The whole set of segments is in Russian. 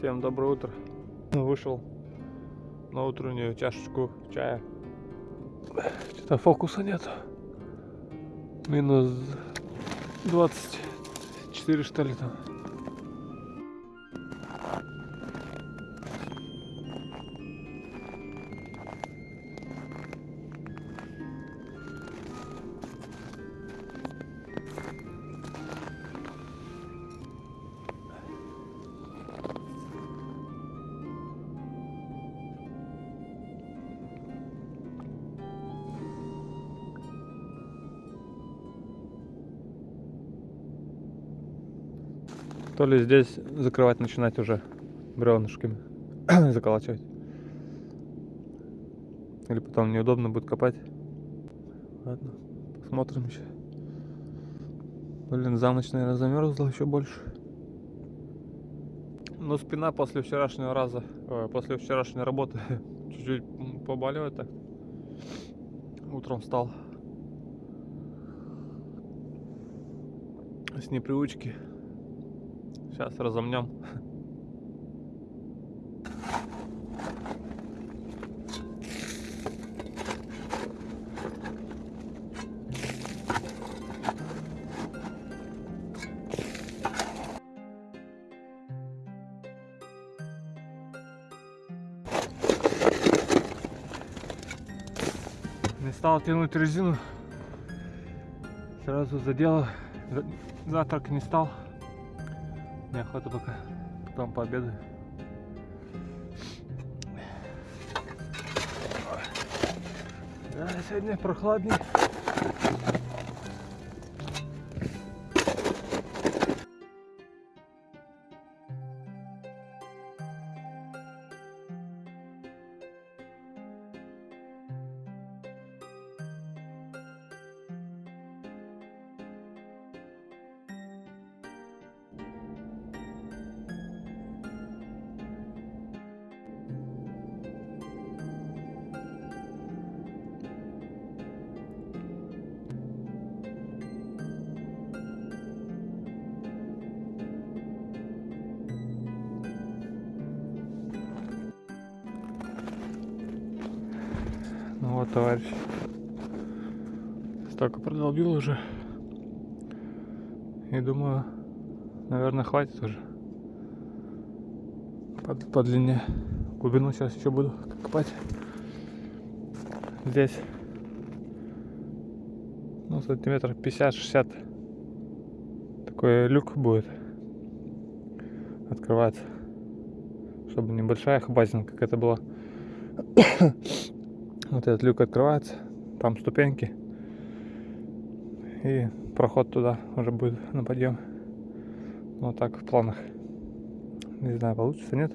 Всем доброе утро. Вышел на утреннюю чашечку чая. Что-то фокуса нет. Минус 24 что ли там. Ли здесь закрывать начинать уже бревнышками заколачивать. Или потом неудобно будет копать. Ладно, посмотрим еще. Блин, за ночь, наверное, замерзла еще больше. Ну, спина после вчерашнего раза, э, после вчерашней работы чуть-чуть побаливает так. Утром встал. С непривычки. Сейчас разомнем. Не стал тянуть резину. Сразу задело. Завтрак не стал. Неохота пока. Потом пообедаю. Да, сегодня прохладнее. Продолбил уже. И думаю, наверное, хватит уже. По, по длине. Глубину сейчас еще буду копать. Здесь. Ну, сантиметров 50-60. Такой люк будет открываться. Чтобы небольшая хабазина, как это было вот этот люк открывается, там ступеньки. И проход туда уже будет на подъем. Вот так в планах. Не знаю, получится, нет.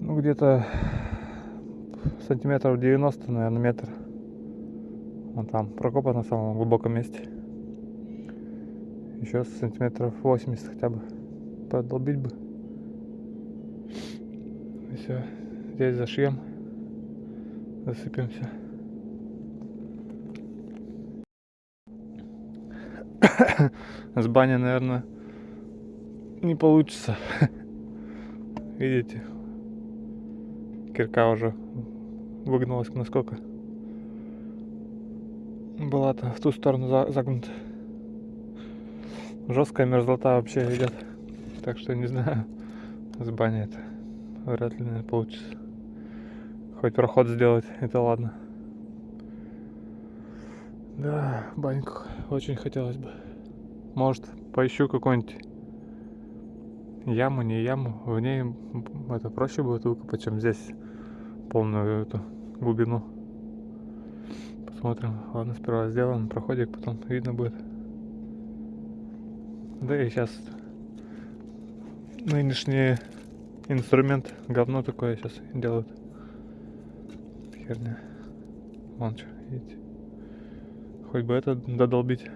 Ну, где-то сантиметров 90, наверное, метр. Вон там прокопа на самом глубоком месте. Еще сантиметров 80 хотя бы продолбить бы. И все. Здесь зашьем засыпемся. С бани, наверное, не получится. Видите, кирка уже выгнулась насколько. Была-то в ту сторону загнута. Жесткая мерзлота вообще идет. Так что не знаю, с бани это вряд ли наверное, получится. Хоть проход сделать, это ладно. Да, баньку очень хотелось бы. Может, поищу какую-нибудь яму, не яму. В ней это проще будет выкопать, чем здесь полную эту глубину. Посмотрим. Ладно, сперва сделаем проходик, потом видно будет. Да и сейчас нынешний инструмент говно такое сейчас делают херня. Вон что, видите. Хоть бы это додолбить.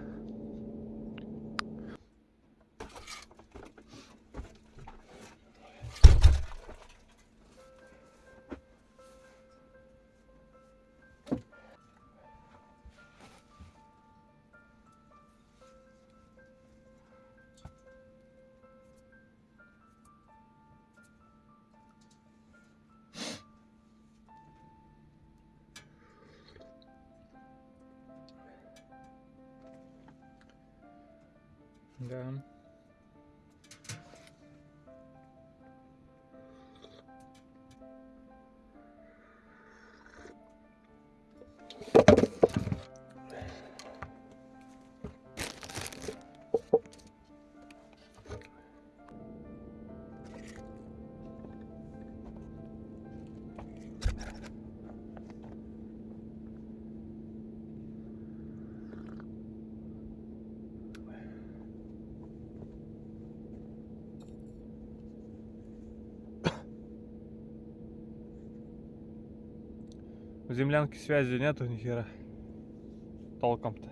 Да. Землянке связи нету ни хера. Толком-то.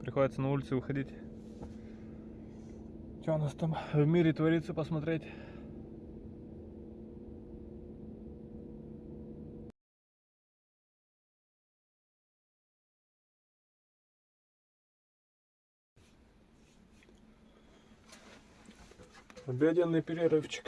Приходится на улицу выходить. Что у нас там в мире творится, посмотреть. Обеденный перерывчик.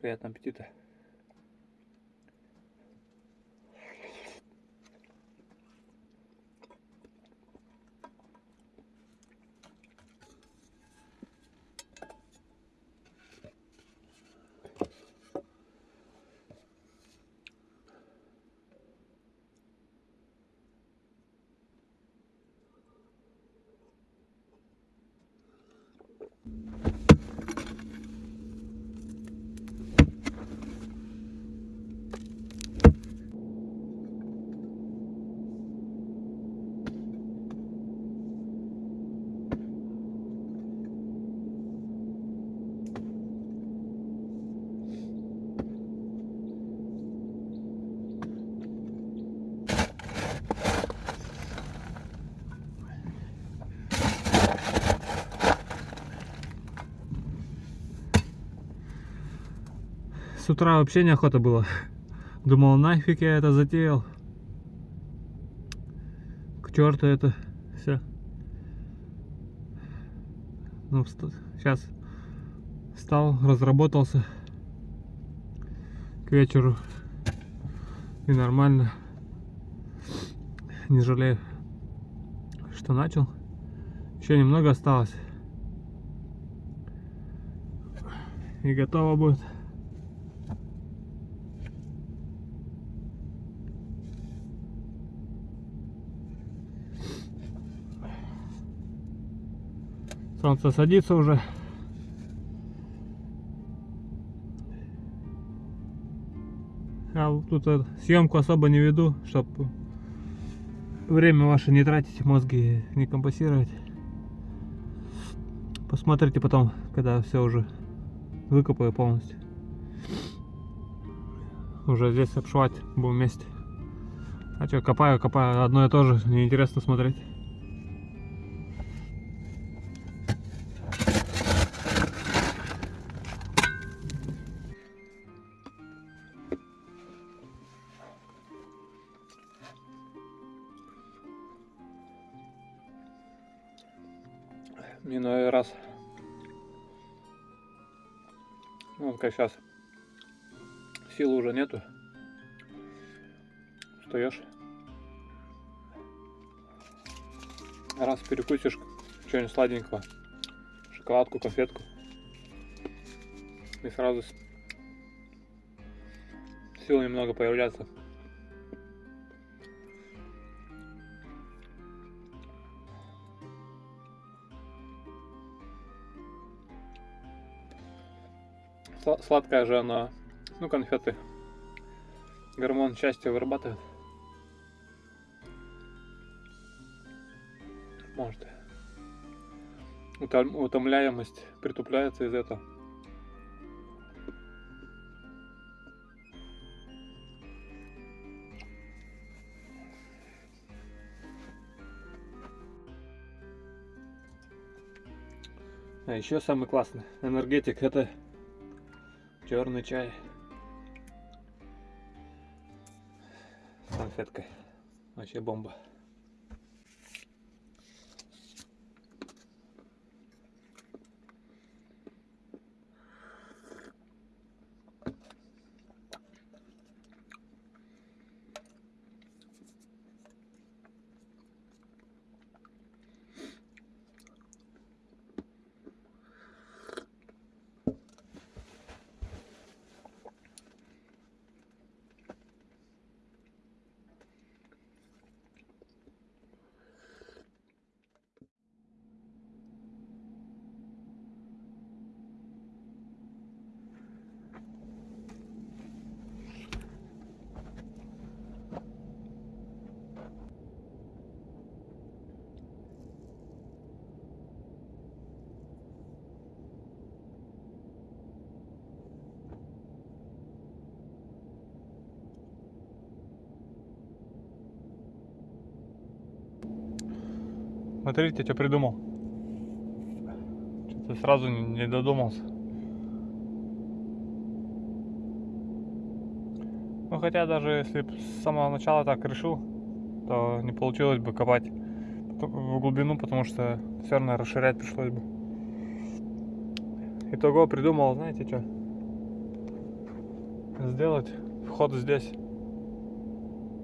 Приятного аппетита. С утра вообще неохота было. Думал, нафиг я это затеял. К черту это все. Ну, сейчас встал, разработался к вечеру. И нормально. Не жалею, что начал. Еще немного осталось. И готово будет. Солнце садится уже. А тут съемку особо не веду, чтобы время ваше не тратить, мозги не компасировать. Посмотрите потом, когда все уже выкопаю полностью. Уже здесь обшивать будем вместе. А что, копаю, копаю, одно и то же, неинтересно смотреть. Иной раз. Ну, как сейчас. Силы уже нету. Встаешь. Раз перекусишь что-нибудь сладенького. Шоколадку, конфетку. И сразу силы немного появляться. Сладкая же она, ну конфеты, гормон счастья вырабатывает. Может. Утомляемость притупляется из этого. А еще самый классный энергетик это черный чай с конфеткой. Вообще бомба. Смотрите, что придумал. Что-то сразу не додумался. Ну хотя даже если с самого начала так решил, то не получилось бы копать в глубину, потому что все равно расширять пришлось бы. Итого придумал, знаете что? Сделать вход здесь.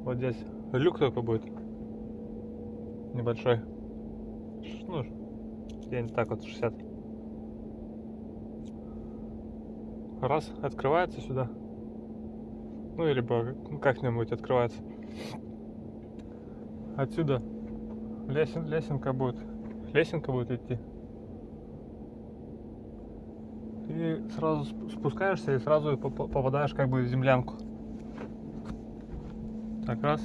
Вот здесь. Люк только будет. Небольшой где-нибудь так вот 60. Раз, открывается сюда. Ну, или как-нибудь открывается. Отсюда лесен, лесенка будет. Лесенка будет идти. И сразу спускаешься и сразу попадаешь как бы в землянку. Так, раз.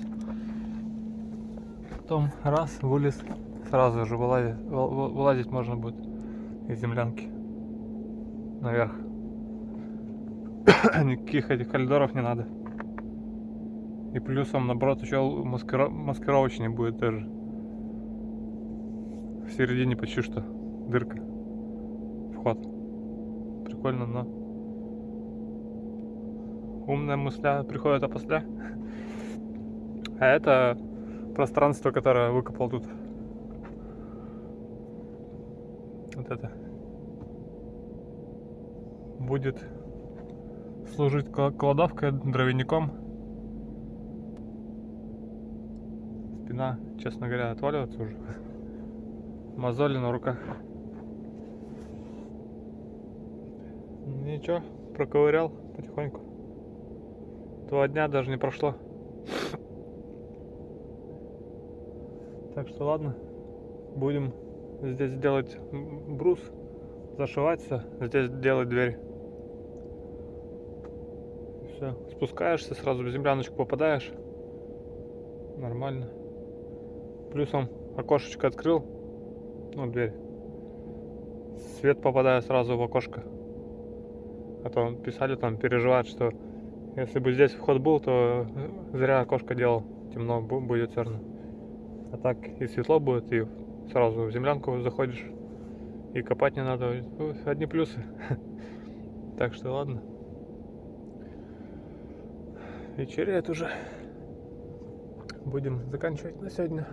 Потом раз, вылез сразу же вылазить, вылазить можно будет из землянки наверх. Никаких этих коридоров не надо. И плюсом, наоборот, еще маскира... маскировочнее будет даже. В середине почти что дырка. Вход. Прикольно, но... Умная мысля приходит опосля. А это пространство, которое выкопал тут вот это будет служить кладовкой, дровяником. Спина, честно говоря, отваливается уже. Мозоли на руках. Ничего, проковырял потихоньку. Два дня даже не прошло. Так что ладно, будем здесь делать брус, зашиваться, здесь делать дверь. Все, спускаешься, сразу в земляночку попадаешь. Нормально. Плюсом окошечко открыл, ну дверь. Свет попадает сразу в окошко. А то писали там, переживают, что если бы здесь вход был, то зря окошко делал. Темно будет все равно. А так и светло будет, и сразу в землянку заходишь и копать не надо. Одни плюсы. Так что ладно. Вечеряет уже. Будем заканчивать на сегодня.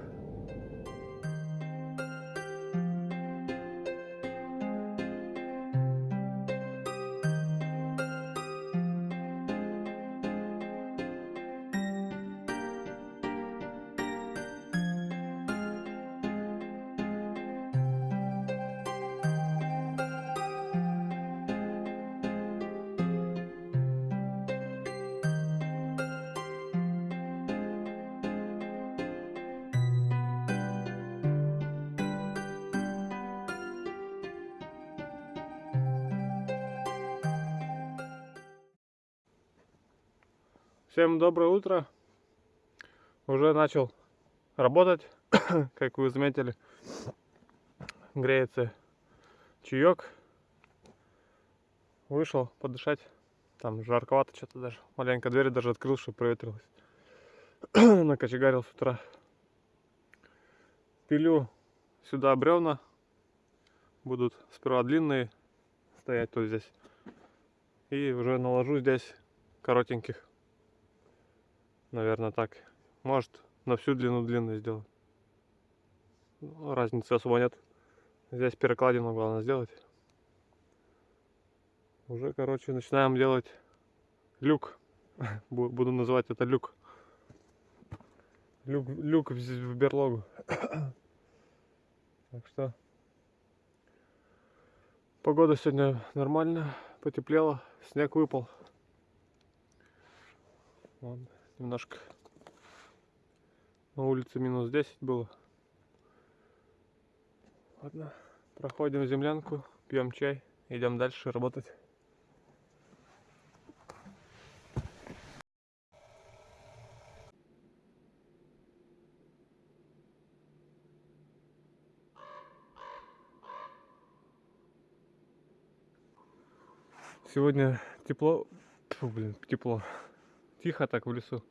Всем доброе утро. Уже начал работать, как вы заметили. Греется чаек. Вышел подышать. Там жарковато что-то даже. Маленько дверь даже открыл, чтобы проветрилось. Накочегарил с утра. Пилю сюда бревна. Будут сперва длинные стоять тут здесь. И уже наложу здесь коротеньких. Наверное, так. Может, на всю длину длинную сделать. Ну, разницы особо нет. Здесь перекладину главное сделать. Уже, короче, начинаем делать люк. Буду называть это люк. Люк, люк в, в берлогу. Так что погода сегодня нормальная, потеплело, снег выпал. Вон, немножко на улице минус 10 было. Ладно, проходим землянку, пьем чай, идем дальше работать. Сегодня тепло, Фу, блин, тепло, тихо так в лесу.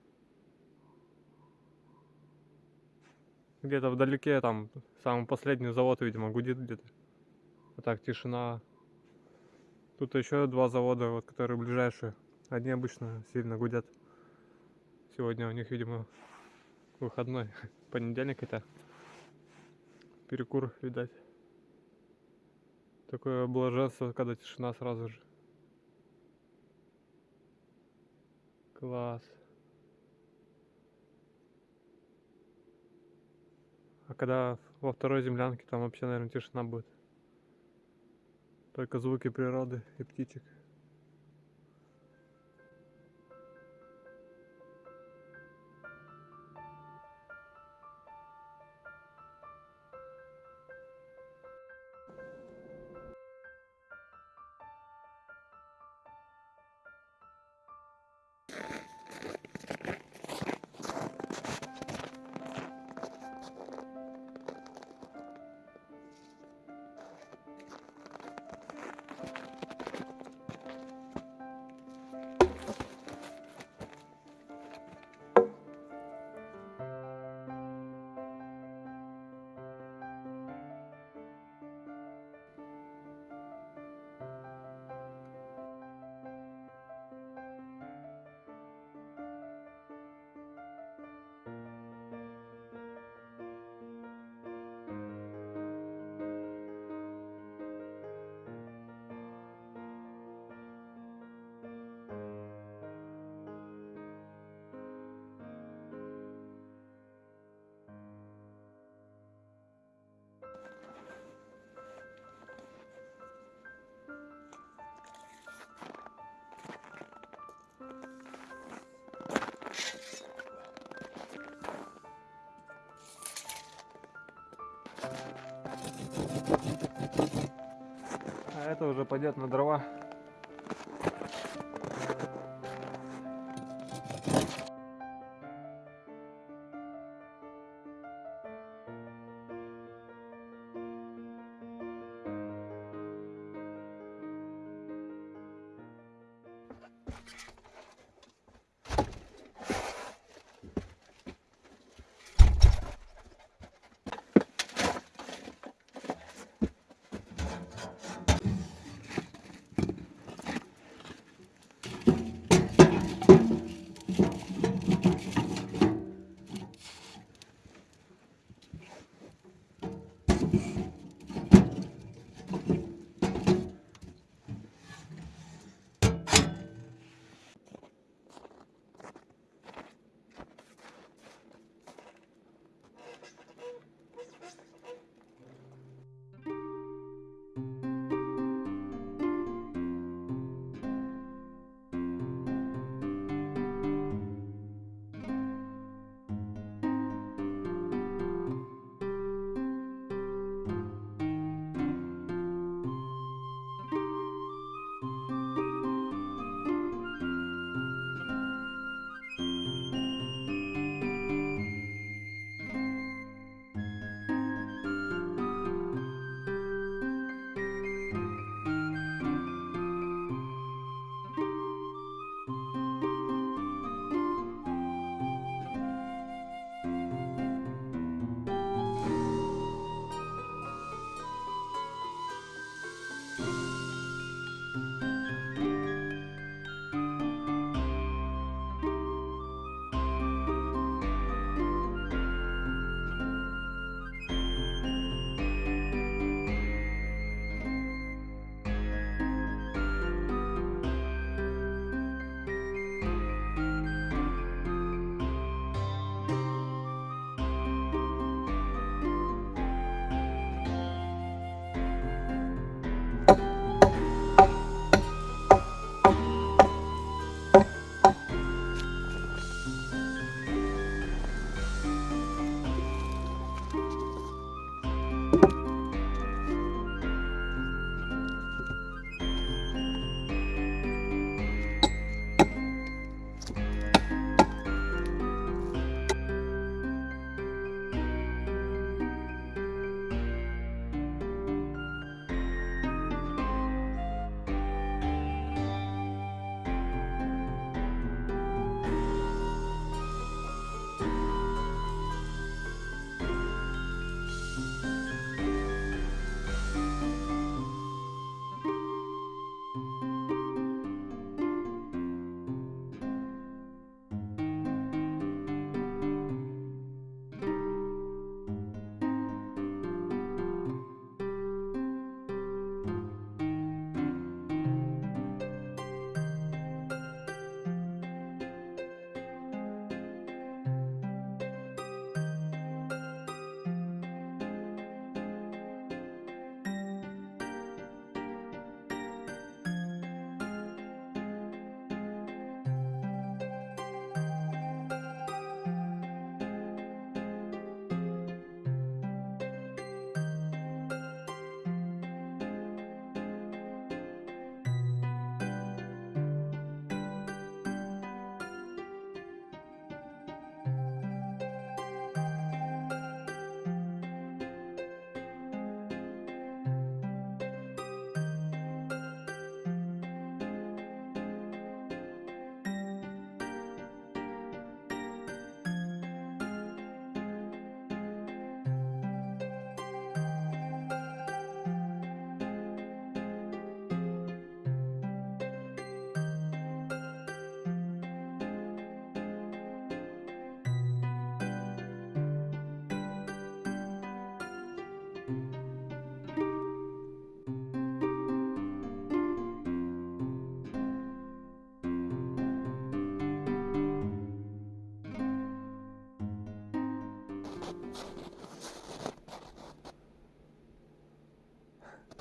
Где-то вдалеке там самый последний завод, видимо, гудит где-то. А так тишина. Тут еще два завода, вот, которые ближайшие. Одни обычно сильно гудят. Сегодня у них, видимо, выходной. Понедельник это. Перекур, видать. Такое блаженство, когда тишина сразу же. Класс. А когда во второй землянке, там вообще, наверное, тишина будет. Только звуки природы и птичек. А это уже пойдет на дрова.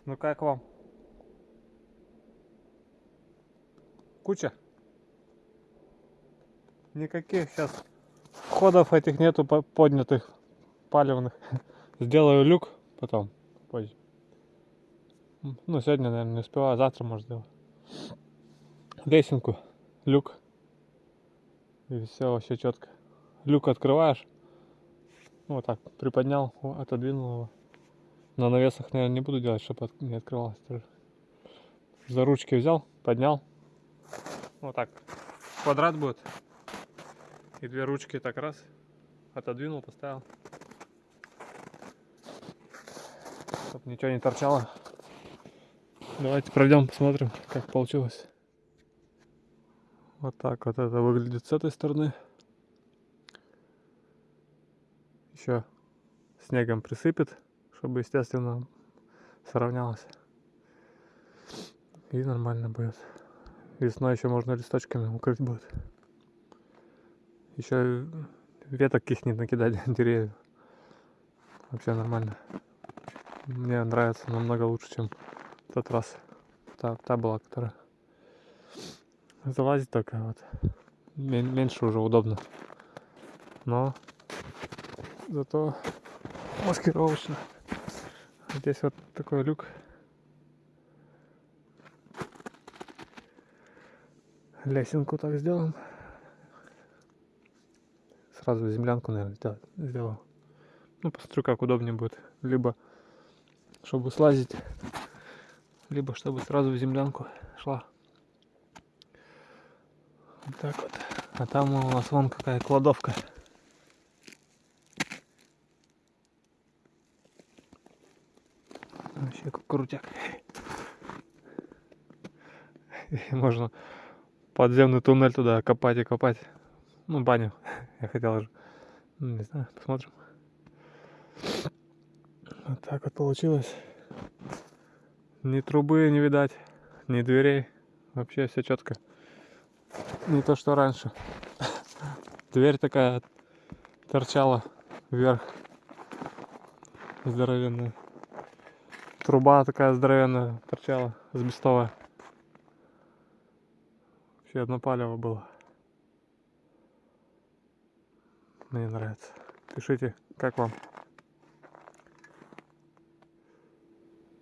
Ну как вам? Куча? Никаких сейчас входов этих нету по- поднятых палевных. Сделаю люк потом позже. Ну, сегодня, наверное, не успеваю, завтра, может, сделаю. Лесенку, люк. И все вообще четко. Люк открываешь. Ну, вот так, приподнял, отодвинул его. На навесах, наверное, не буду делать, чтобы не открывалось. За ручки взял, поднял. Вот так. Квадрат будет. И две ручки так раз. Отодвинул, поставил. Чтоб ничего не торчало. Давайте пройдем, посмотрим, как получилось. Вот так вот это выглядит с этой стороны. Еще снегом присыпет, чтобы, естественно, сравнялось. И нормально будет. Весной еще можно листочками укрыть будет. Еще веток каких-нибудь накидать деревьев. Вообще нормально. Мне нравится намного лучше, чем в тот раз. Та, та была, которая залазить только вот. Мен- меньше уже удобно. Но зато маскировочно. Здесь вот такой люк. Лесенку так сделаем. Сразу землянку, наверное, сделал. Ну, посмотрю, как удобнее будет. Либо чтобы слазить, либо чтобы сразу в землянку шла. Вот так вот. А там у нас вон какая кладовка. Вообще как крутяк. И можно подземный туннель туда копать и копать. Ну, баню. Я хотел же. Ну, Не знаю, посмотрим. Вот так вот получилось. Ни трубы не видать, ни дверей. Вообще все четко. Не то, что раньше. Дверь такая торчала вверх. Здоровенная. Труба такая здоровенная торчала, сбестовая. Вообще одно палево было. Мне нравится. Пишите, как вам.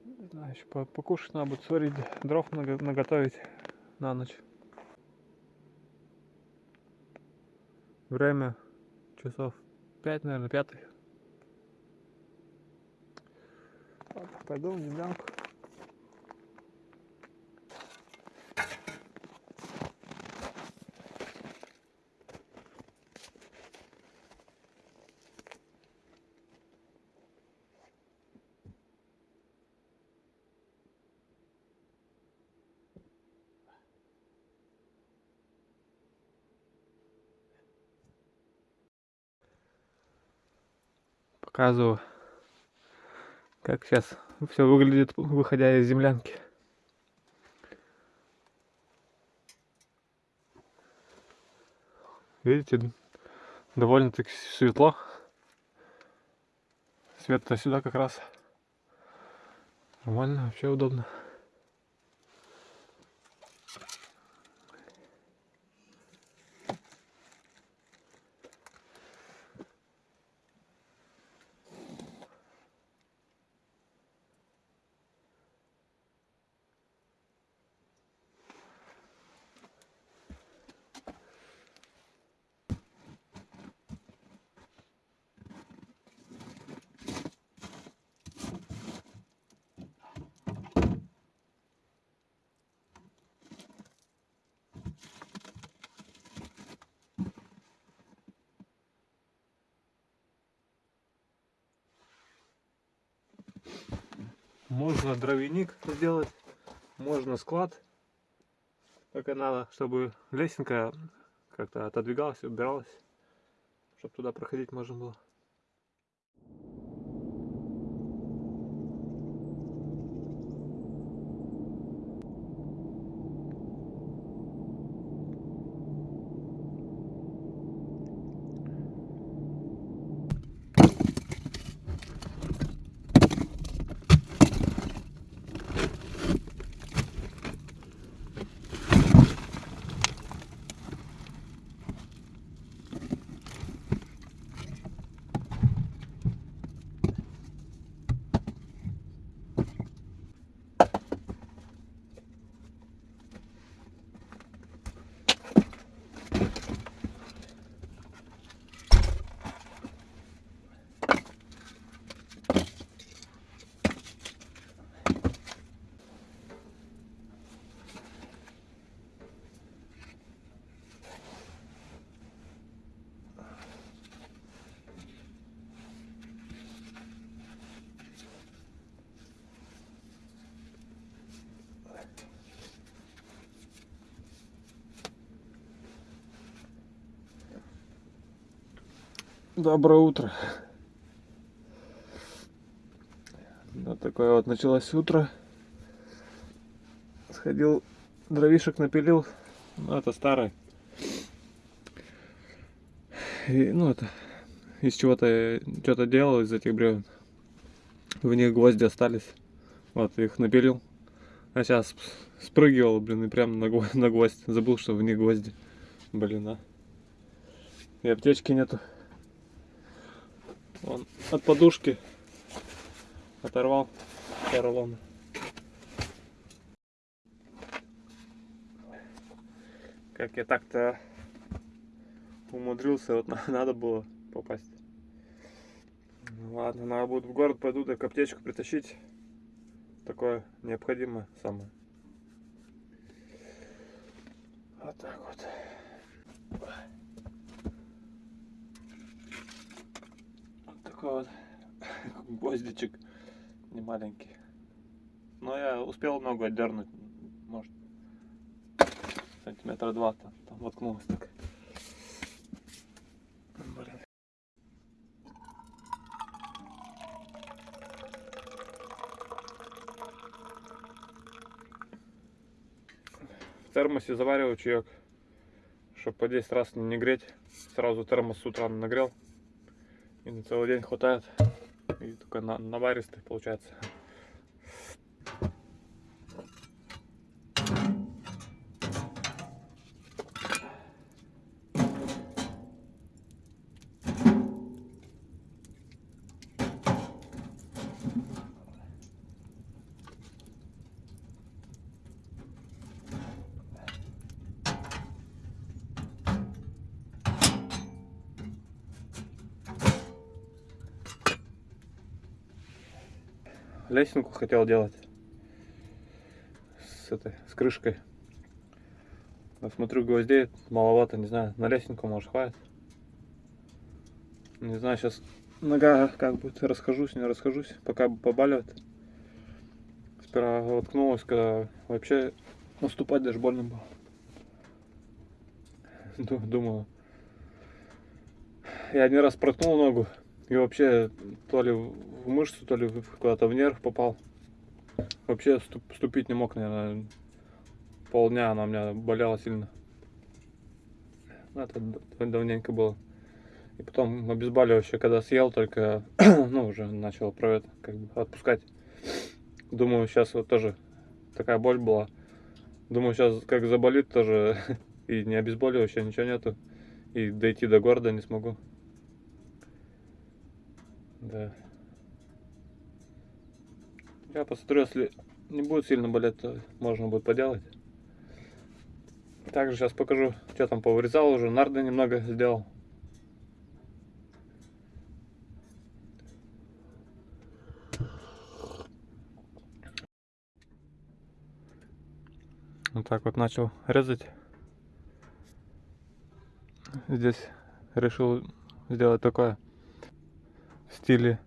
Не еще по- покушать надо будет, сварить дров наготовить на ночь. Время часов 5, наверное, пятый. Ладно, пойду в землянку. Показываю, как сейчас все выглядит, выходя из землянки. Видите, довольно-таки светло. Свет-то сюда как раз. Нормально, вообще удобно. Дровяник сделать, можно склад. Только надо, чтобы лесенка как-то отодвигалась, убиралась, чтобы туда проходить можно было. Доброе утро. Вот такое вот началось утро. Сходил, дровишек напилил. Ну, это старый. И, ну, это из чего-то что-то делал из этих бревен. В них гвозди остались. Вот, их напилил. А сейчас спрыгивал, блин, и прям на, на гвоздь. Забыл, что в них гвозди. Блин, а. И аптечки нету. Вон, от подушки оторвал поролон. Как я так-то умудрился, вот надо было попасть. Ладно, надо будет в город пойду, так аптечку притащить. Такое необходимое самое. Вот так вот. Вот такой вот гвоздичек не маленький. Но я успел ногу отдернуть, может, сантиметра два там, там воткнулась так. Блин. В термосе завариваю чаек, чтобы по 10 раз не греть. Сразу термос с утра нагрел. И на целый день хватает. И только на, наваристый получается. Лесенку хотел делать. С этой с крышкой. Но смотрю гвоздей маловато не знаю на лесенку может хватит? Не знаю сейчас нога как будет расхожусь не расхожусь пока побаливает сперва воткнулась когда вообще наступать даже больно было. Думаю. Я один раз проткнул ногу и вообще то ли в мышцу, то ли куда-то в нерв попал. Вообще ступить не мог, наверное. Полдня она у меня болела сильно. Ну, это давненько было. И потом обезболивающее, когда съел, только, ну, уже начал про это, как бы, отпускать. Думаю, сейчас вот тоже такая боль была. Думаю, сейчас как заболит тоже, и не обезболивающее, ничего нету. И дойти до города не смогу. Да. Я посмотрю, если не будет сильно болеть, то можно будет поделать. Также сейчас покажу, что там повырезал уже. Нарды немного сделал. Вот так вот начал резать. Здесь решил сделать такое стиле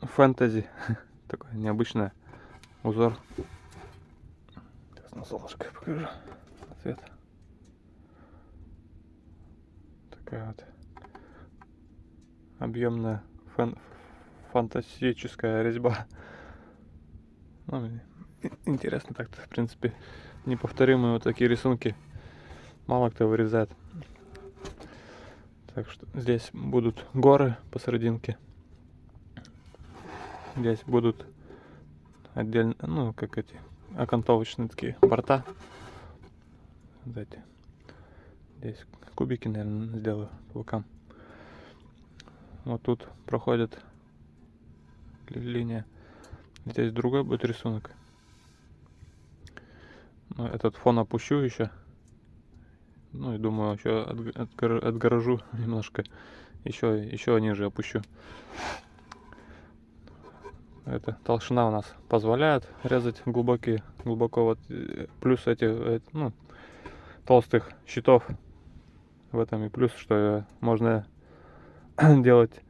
фэнтези. Такое необычное узор. Сейчас на солнышко покажу. Цвет. Такая вот объемная фан фантастическая резьба. Ну, интересно так-то, в принципе, неповторимые вот такие рисунки. Мало кто вырезает. Так что здесь будут горы посерединке. Здесь будут отдельно, ну, как эти окантовочные такие борта. Вот. Здесь кубики, наверное, сделаю по бокам. Вот тут проходит линия. Здесь другой будет рисунок. Но этот фон опущу еще. Ну и думаю, еще отгорожу немножко. Еще, еще ниже опущу это толщина у нас позволяет резать глубокие глубоко вот э, плюс этих э, ну, толстых щитов в этом и плюс что можно делать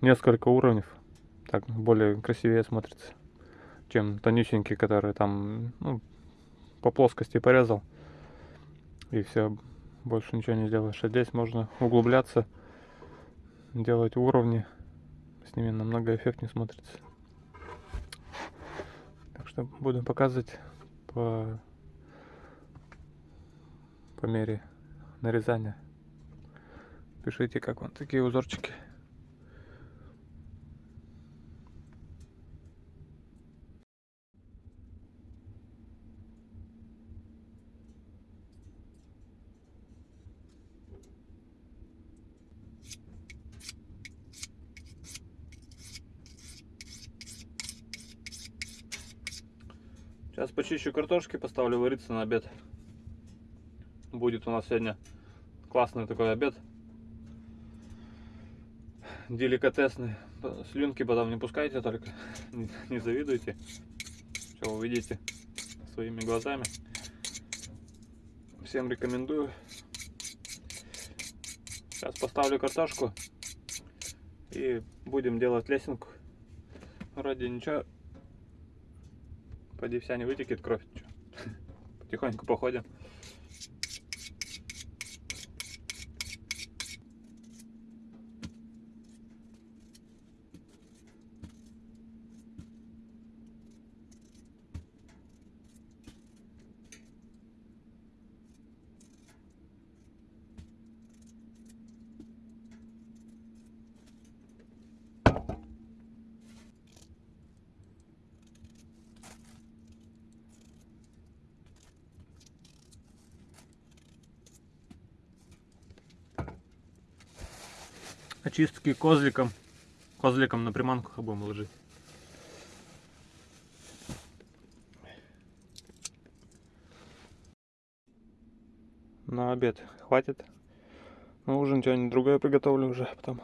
несколько уровней так более красивее смотрится чем тонюсенькие которые там ну, по плоскости порезал и все больше ничего не сделаешь а здесь можно углубляться делать уровни. С ними намного эффектнее смотрится. Что буду показывать по, по мере нарезания. Пишите, как вам такие узорчики. Сейчас почищу картошки, поставлю вариться на обед. Будет у нас сегодня классный такой обед. Деликатесный. Слюнки потом не пускайте только. Не завидуйте. Все увидите своими глазами. Всем рекомендую. Сейчас поставлю картошку и будем делать лесенку. Вроде ничего Поди вся не вытекет кровь. Потихоньку походим. Очистки козликом. Козликом на приманку будем ложить. На обед хватит. На ужин что-нибудь другое приготовлю уже потом.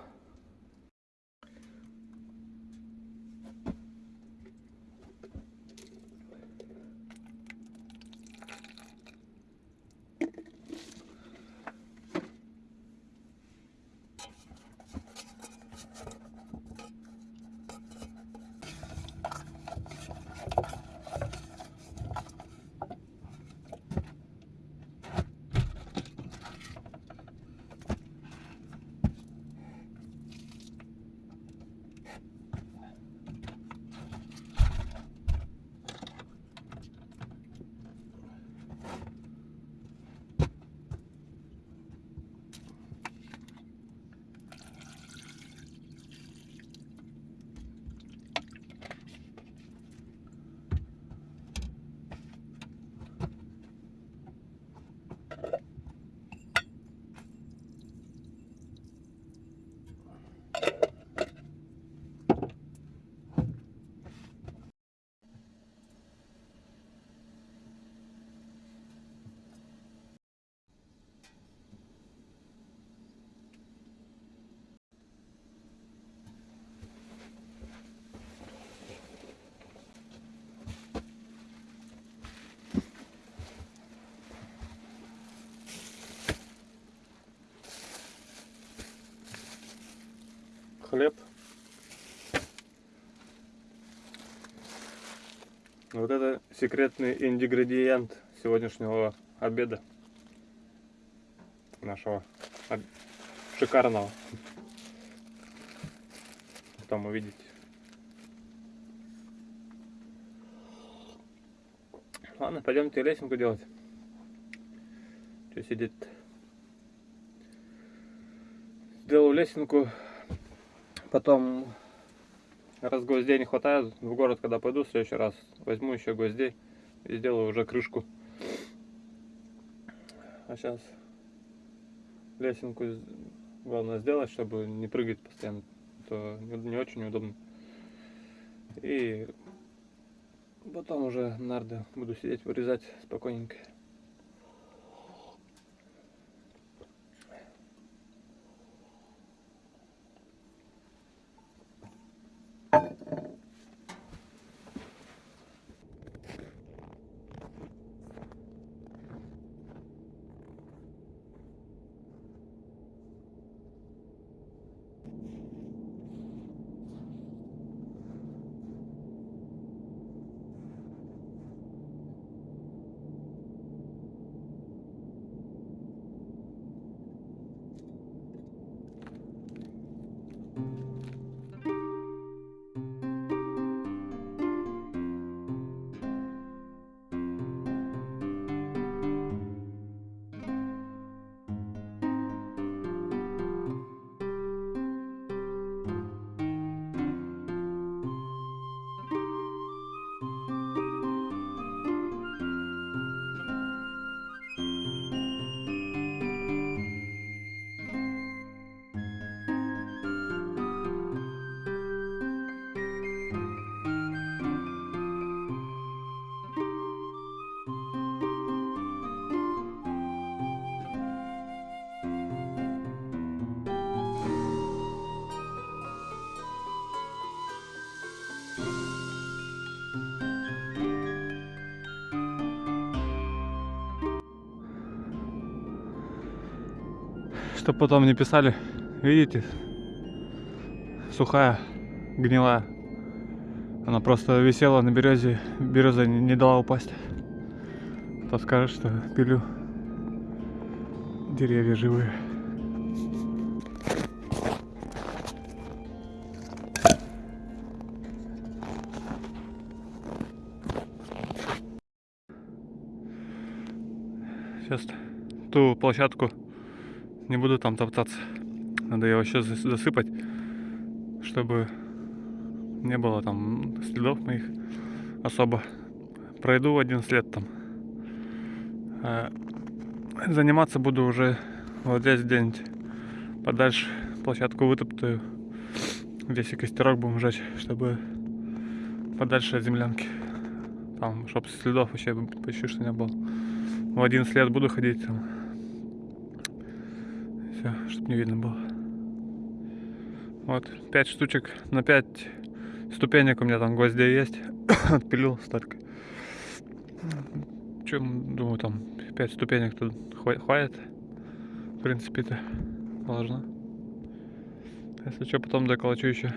Хлеб. Вот это секретный ингредиент сегодняшнего обеда. Нашего шикарного. Потом увидите. Ладно, пойдемте лесенку делать. Что сидит? Сделал лесенку Потом, раз гвоздей не хватает, в город, когда пойду в следующий раз, возьму еще гвоздей и сделаю уже крышку. А сейчас лесенку главное сделать, чтобы не прыгать постоянно, то не очень удобно. И потом уже нарды буду сидеть, вырезать спокойненько. Чтоб потом не писали. Видите? Сухая, гнилая. Она просто висела на березе, береза не, не дала упасть. То скажет, что пилю деревья живые. Сейчас ту площадку не буду там топтаться. Надо ее еще засыпать, чтобы не было там следов моих особо. Пройду один след там. А заниматься буду уже вот здесь где-нибудь подальше. Площадку вытоптаю. Здесь и костерок будем жечь, чтобы подальше от землянки. Там, чтобы следов вообще почти что не было. В один след буду ходить там. Не видно было. Вот, пять штучек на пять ступенек у меня там гвоздей есть. Отпилил столько. Чем, думаю, там 5 ступенек тут хватит. В принципе-то должно. Если что, потом доколочу еще.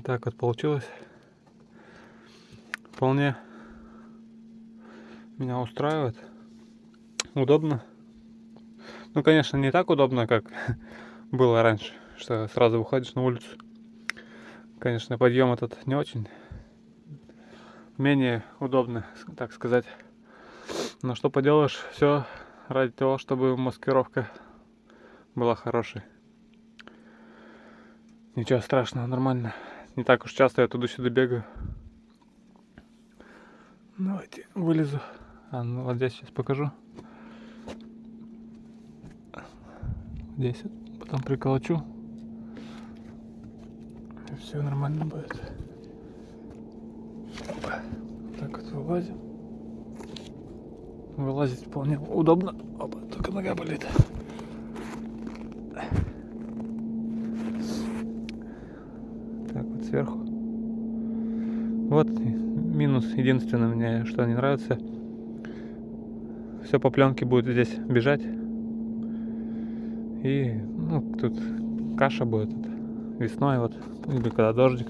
Так вот получилось. Вполне меня устраивает. Удобно. Ну, конечно, не так удобно, как было раньше, что сразу выходишь на улицу. Конечно, подъем этот не очень. Менее удобно, так сказать. Но что поделаешь, все ради того, чтобы маскировка была хорошей. Ничего страшного, нормально. Не так уж часто я туда-сюда бегаю. Давайте вылезу. А, ну вот здесь сейчас покажу. Здесь потом приколочу. И все нормально будет. Так вот вылазим. Вылазить вполне удобно. Опа, только нога болит. сверху. Вот минус единственное мне, что не нравится. Все по пленке будет здесь бежать. И ну, тут каша будет весной вот, или когда дождик.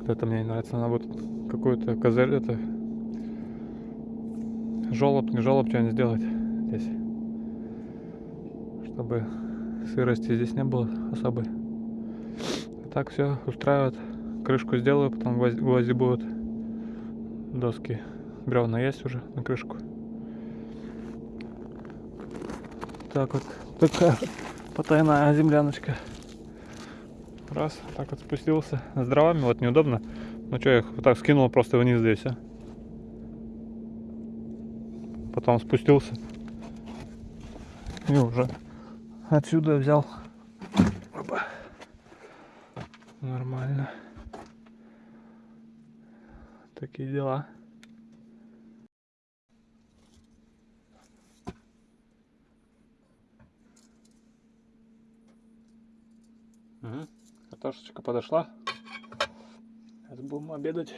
Вот это мне не нравится. Надо вот какую-то козырь, это жолоб, не жолоб, что-нибудь сделать здесь. чтобы сырости здесь не было особой. Так все устраивает. Крышку сделаю, потом гвозди, будут. Доски бревна есть уже на крышку. Так вот, такая потайная земляночка. Раз, так вот спустился. С дровами вот неудобно. Ну что, я их вот так скинул просто вниз здесь, а. Потом спустился. И уже отсюда взял. Опа. Нормально. Такие дела. Угу. Картошечка подошла. Сейчас будем обедать.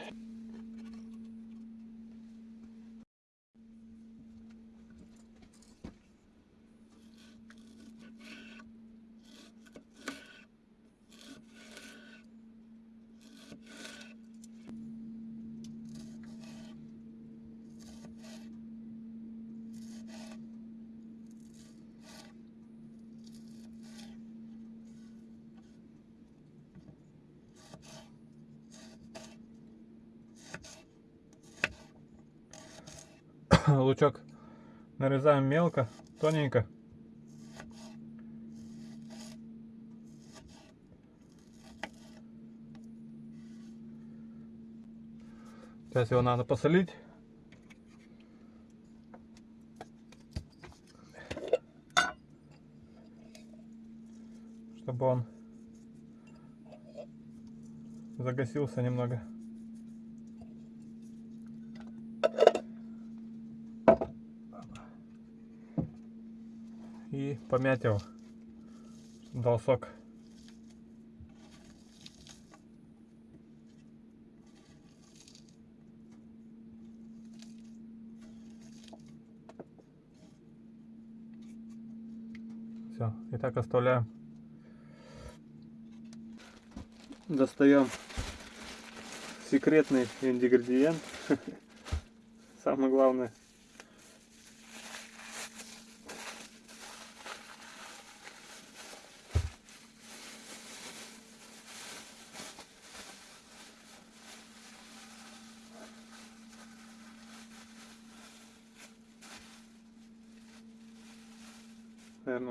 лучок нарезаем мелко, тоненько. Сейчас его надо посолить. Чтобы он загасился немного. И помять его, дал сок. Все, и так оставляем. Достаем секретный ингредиент. Самое главное.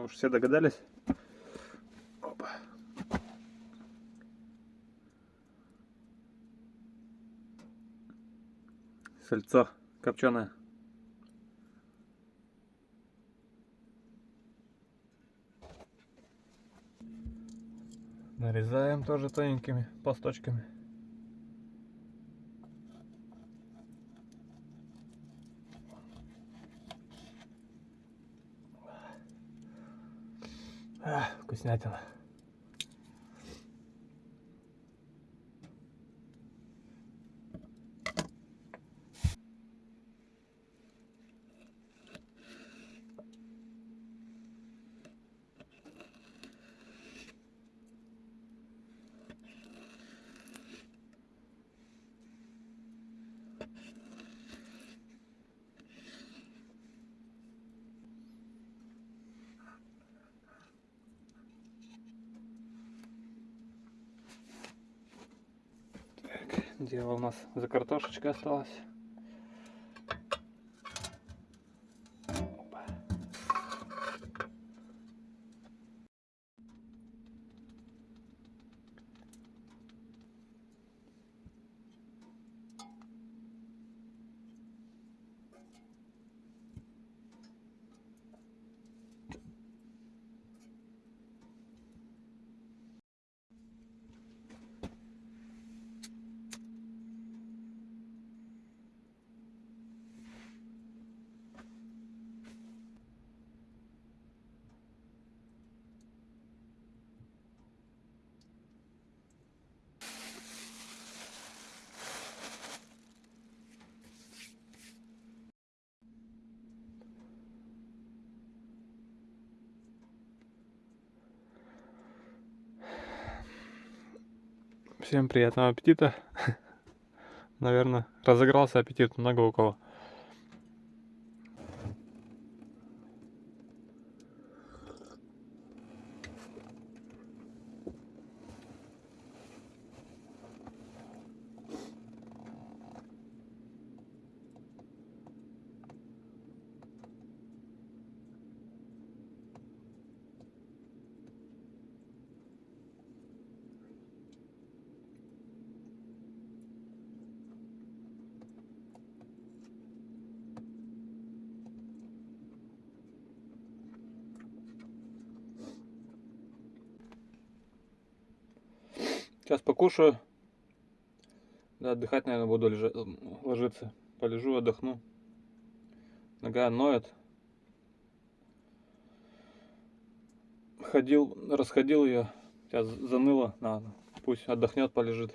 Наверное, уж все догадались. Опа. Сальцо копченое. Нарезаем тоже тоненькими пласточками. А, Дело у нас за картошечкой Всем приятного аппетита. Наверное, разыгрался аппетит много у кого. Покушаю. Да, отдыхать, наверное, буду лежа... ложиться. Полежу, отдохну. Нога ноет. Ходил, расходил ее. Сейчас заныло. Надо. Пусть отдохнет, полежит.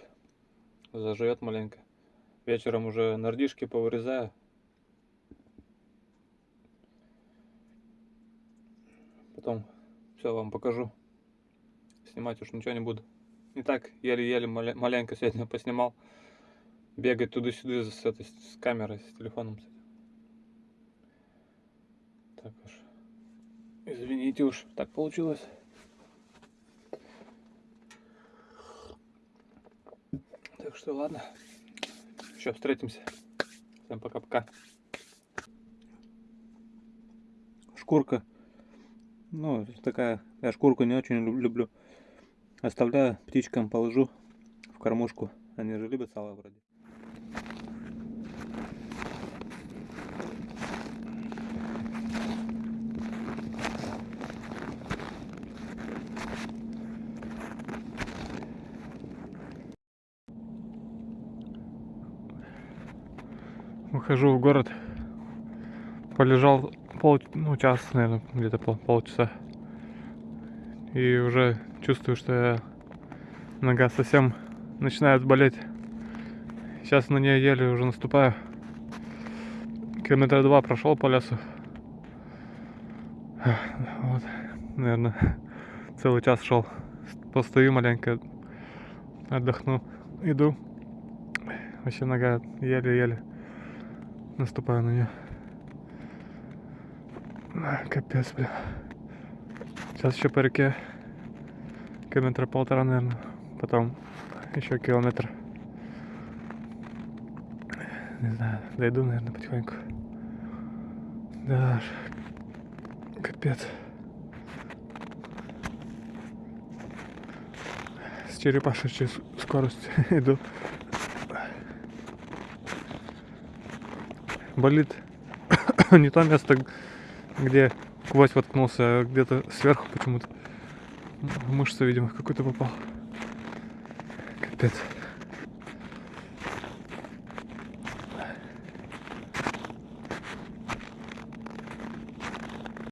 Заживет маленько. Вечером уже нардишки повырезаю. Потом все вам покажу. Снимать уж ничего не буду. Не так, еле-еле маленько сегодня поснимал. Бегать туда-сюда с, этой, с камерой, с телефоном. Так уж. Извините уж, так получилось. Так что ладно. Еще встретимся. Всем пока-пока. Шкурка. Ну, такая, я шкурку не очень люблю. Оставляю птичкам, положу в кормушку. Они же любят сало вроде. Выхожу в город. Полежал пол, ну, час, наверное, где-то пол, полчаса. И уже чувствую, что я нога совсем начинает болеть. Сейчас на нее еле уже наступаю. Километра два прошел по лесу. Вот, наверное, целый час шел. Постою маленько, отдохну, иду. Вообще нога еле-еле наступаю на нее. Капец, бля. Сейчас еще по реке километра полтора, наверное. Потом еще километр. Не знаю, дойду, наверное, потихоньку. Да, капец. С черепашечей скоростью иду. болит не то место, где гвоздь воткнулся, а где-то сверху почему-то. Мышца, видимо, какой-то попал. Капец.